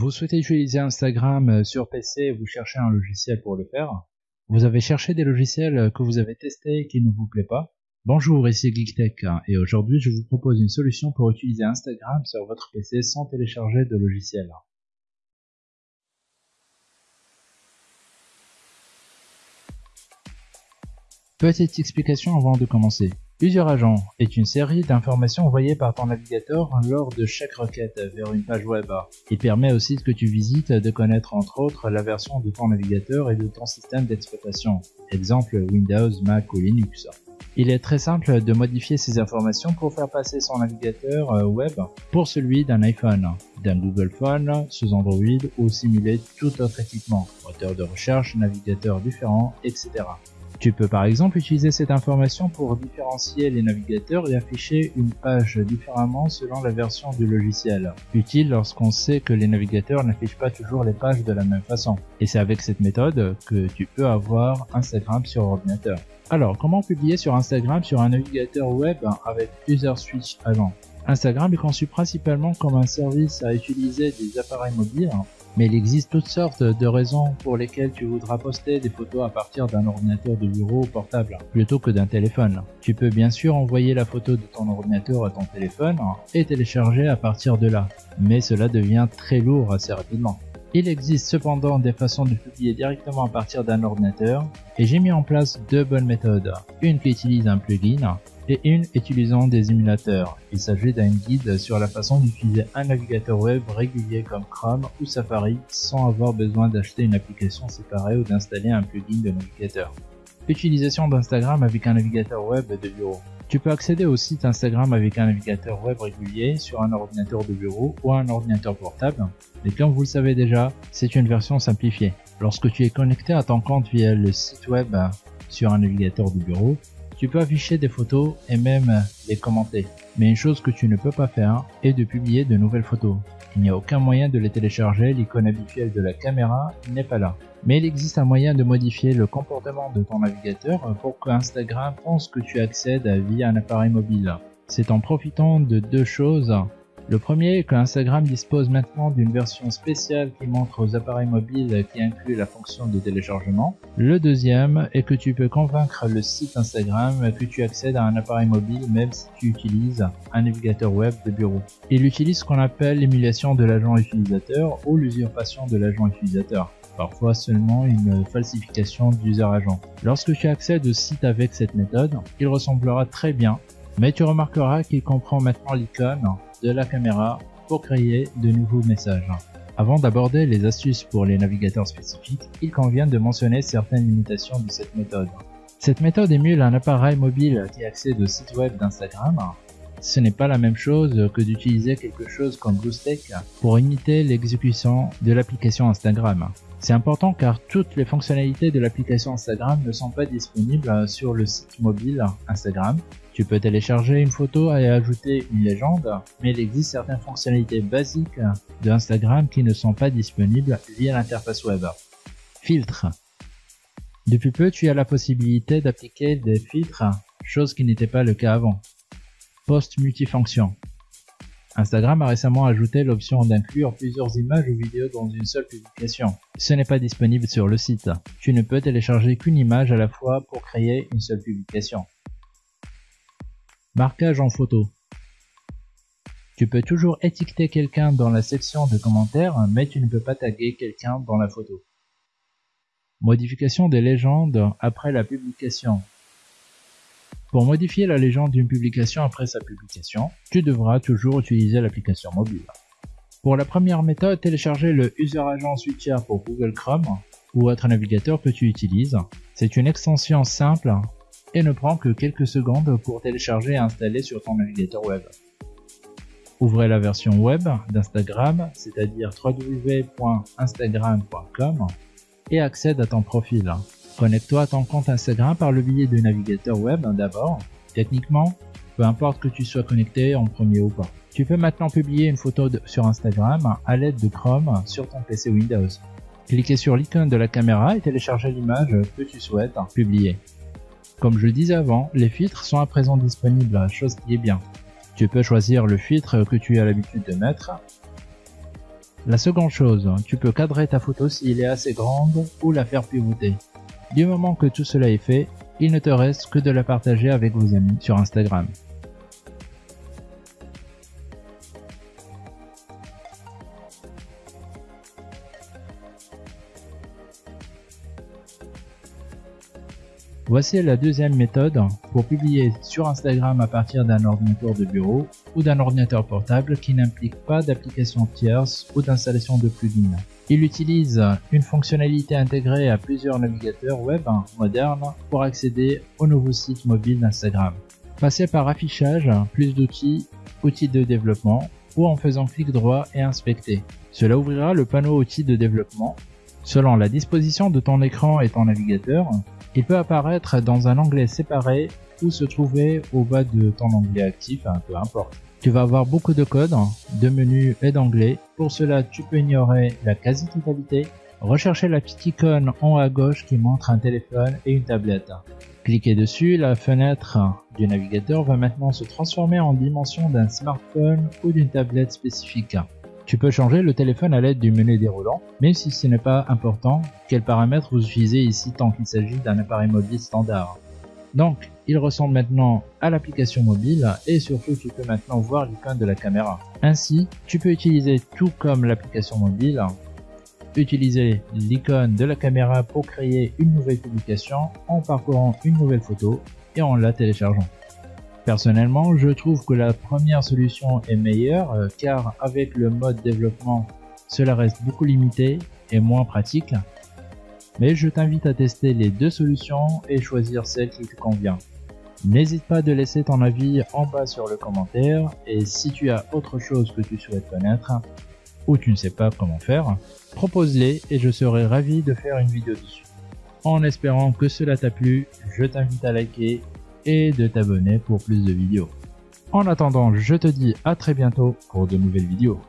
Vous souhaitez utiliser Instagram sur PC vous cherchez un logiciel pour le faire Vous avez cherché des logiciels que vous avez testés et qui ne vous plaît pas Bonjour, ici GeekTech et aujourd'hui je vous propose une solution pour utiliser Instagram sur votre PC sans télécharger de logiciel. Petite explication avant de commencer. User Agent est une série d'informations envoyées par ton navigateur lors de chaque requête vers une page web. Il permet au site que tu visites de connaître entre autres la version de ton navigateur et de ton système d'exploitation, exemple Windows, Mac ou Linux. Il est très simple de modifier ces informations pour faire passer son navigateur euh, web pour celui d'un iPhone, d'un Google Phone, sous Android ou simuler tout autre équipement, moteur de recherche, navigateur différent, etc. Tu peux par exemple utiliser cette information pour différencier les navigateurs et afficher une page différemment selon la version du logiciel. Utile lorsqu'on sait que les navigateurs n'affichent pas toujours les pages de la même façon. Et c'est avec cette méthode que tu peux avoir Instagram sur ordinateur. Alors, comment publier sur Instagram sur un navigateur web avec User Switch Agent Instagram est conçu principalement comme un service à utiliser des appareils mobiles mais il existe toutes sortes de raisons pour lesquelles tu voudras poster des photos à partir d'un ordinateur de bureau portable plutôt que d'un téléphone. Tu peux bien sûr envoyer la photo de ton ordinateur à ton téléphone et télécharger à partir de là, mais cela devient très lourd assez rapidement. Il existe cependant des façons de publier directement à partir d'un ordinateur et j'ai mis en place deux bonnes méthodes. Une qui utilise un plugin et une utilisant des émulateurs. Il s'agit d'un guide sur la façon d'utiliser un navigateur web régulier comme Chrome ou Safari sans avoir besoin d'acheter une application séparée ou d'installer un plugin de navigateur. Utilisation d'Instagram avec un navigateur web de bureau. Tu peux accéder au site Instagram avec un navigateur web régulier sur un ordinateur de bureau ou un ordinateur portable, mais comme vous le savez déjà, c'est une version simplifiée. Lorsque tu es connecté à ton compte via le site web sur un navigateur de bureau, tu peux afficher des photos et même les commenter. Mais une chose que tu ne peux pas faire est de publier de nouvelles photos. Il n'y a aucun moyen de les télécharger, l'icône habituelle de la caméra n'est pas là. Mais il existe un moyen de modifier le comportement de ton navigateur pour que Instagram pense que tu accèdes via un appareil mobile. C'est en profitant de deux choses le premier est que Instagram dispose maintenant d'une version spéciale qui montre aux appareils mobiles qui inclut la fonction de téléchargement. Le deuxième est que tu peux convaincre le site Instagram que tu accèdes à un appareil mobile même si tu utilises un navigateur web de bureau. Il utilise ce qu'on appelle l'émulation de l'agent utilisateur ou l'usurpation de l'agent utilisateur parfois seulement une falsification d'user agent. Lorsque tu accèdes au site avec cette méthode, il ressemblera très bien, mais tu remarqueras qu'il comprend maintenant l'icône de la caméra pour créer de nouveaux messages. Avant d'aborder les astuces pour les navigateurs spécifiques, il convient de mentionner certaines limitations de cette méthode. Cette méthode émule un appareil mobile qui accède au site web d'Instagram. Ce n'est pas la même chose que d'utiliser quelque chose comme BlueStack pour imiter l'exécution de l'application Instagram. C'est important car toutes les fonctionnalités de l'application Instagram ne sont pas disponibles sur le site mobile Instagram tu peux télécharger une photo et ajouter une légende, mais il existe certaines fonctionnalités basiques de Instagram qui ne sont pas disponibles via l'interface web. Filtres. Depuis peu, tu as la possibilité d'appliquer des filtres, chose qui n'était pas le cas avant. Post multifonction. Instagram a récemment ajouté l'option d'inclure plusieurs images ou vidéos dans une seule publication. Ce n'est pas disponible sur le site. Tu ne peux télécharger qu'une image à la fois pour créer une seule publication. Marquage en photo. Tu peux toujours étiqueter quelqu'un dans la section de commentaires, mais tu ne peux pas taguer quelqu'un dans la photo. Modification des légendes après la publication. Pour modifier la légende d'une publication après sa publication, tu devras toujours utiliser l'application mobile. Pour la première méthode, télécharger le User Agent Switcher pour Google Chrome ou autre navigateur que tu utilises. C'est une extension simple et ne prend que quelques secondes pour télécharger et installer sur ton navigateur web. Ouvrez la version web d'Instagram, c'est-à-dire www.instagram.com et accède à ton profil. Connecte-toi à ton compte Instagram par le biais du navigateur web d'abord. Techniquement, peu importe que tu sois connecté en premier ou pas. Tu peux maintenant publier une photo sur Instagram à l'aide de Chrome sur ton PC Windows. Cliquez sur l'icône de la caméra et téléchargez l'image que tu souhaites publier. Comme je disais avant, les filtres sont à présent disponibles, chose qui est bien. Tu peux choisir le filtre que tu as l'habitude de mettre. La seconde chose, tu peux cadrer ta photo s'il est assez grande ou la faire pivoter. Du moment que tout cela est fait, il ne te reste que de la partager avec vos amis sur Instagram. Voici la deuxième méthode pour publier sur Instagram à partir d'un ordinateur de bureau ou d'un ordinateur portable qui n'implique pas d'application tierce ou d'installation de plugins. Il utilise une fonctionnalité intégrée à plusieurs navigateurs web modernes pour accéder au nouveau site mobile d'Instagram. Passez par affichage, plus d'outils, outils de développement ou en faisant clic droit et inspecter. Cela ouvrira le panneau outils de développement. Selon la disposition de ton écran et ton navigateur, il peut apparaître dans un onglet séparé ou se trouver au bas de ton onglet actif, hein, peu importe. Tu vas avoir beaucoup de codes, de menus et d'onglets. Pour cela, tu peux ignorer la quasi-totalité. Rechercher la petite icône en haut à gauche qui montre un téléphone et une tablette. Cliquez dessus, la fenêtre du navigateur va maintenant se transformer en dimension d'un smartphone ou d'une tablette spécifique. Tu peux changer le téléphone à l'aide du menu déroulant, même si ce n'est pas important quels paramètres vous utilisez ici tant qu'il s'agit d'un appareil mobile standard? Donc, il ressemble maintenant à l'application mobile et surtout tu peux maintenant voir l'icône de la caméra. Ainsi, tu peux utiliser tout comme l'application mobile, utiliser l'icône de la caméra pour créer une nouvelle publication en parcourant une nouvelle photo et en la téléchargeant. Personnellement, je trouve que la première solution est meilleure euh, car avec le mode développement, cela reste beaucoup limité et moins pratique. Mais je t'invite à tester les deux solutions et choisir celle qui te convient. N'hésite pas de laisser ton avis en bas sur le commentaire et si tu as autre chose que tu souhaites connaître ou tu ne sais pas comment faire, propose-les et je serai ravi de faire une vidéo dessus. En espérant que cela t'a plu, je t'invite à liker et de t'abonner pour plus de vidéos. En attendant, je te dis à très bientôt pour de nouvelles vidéos.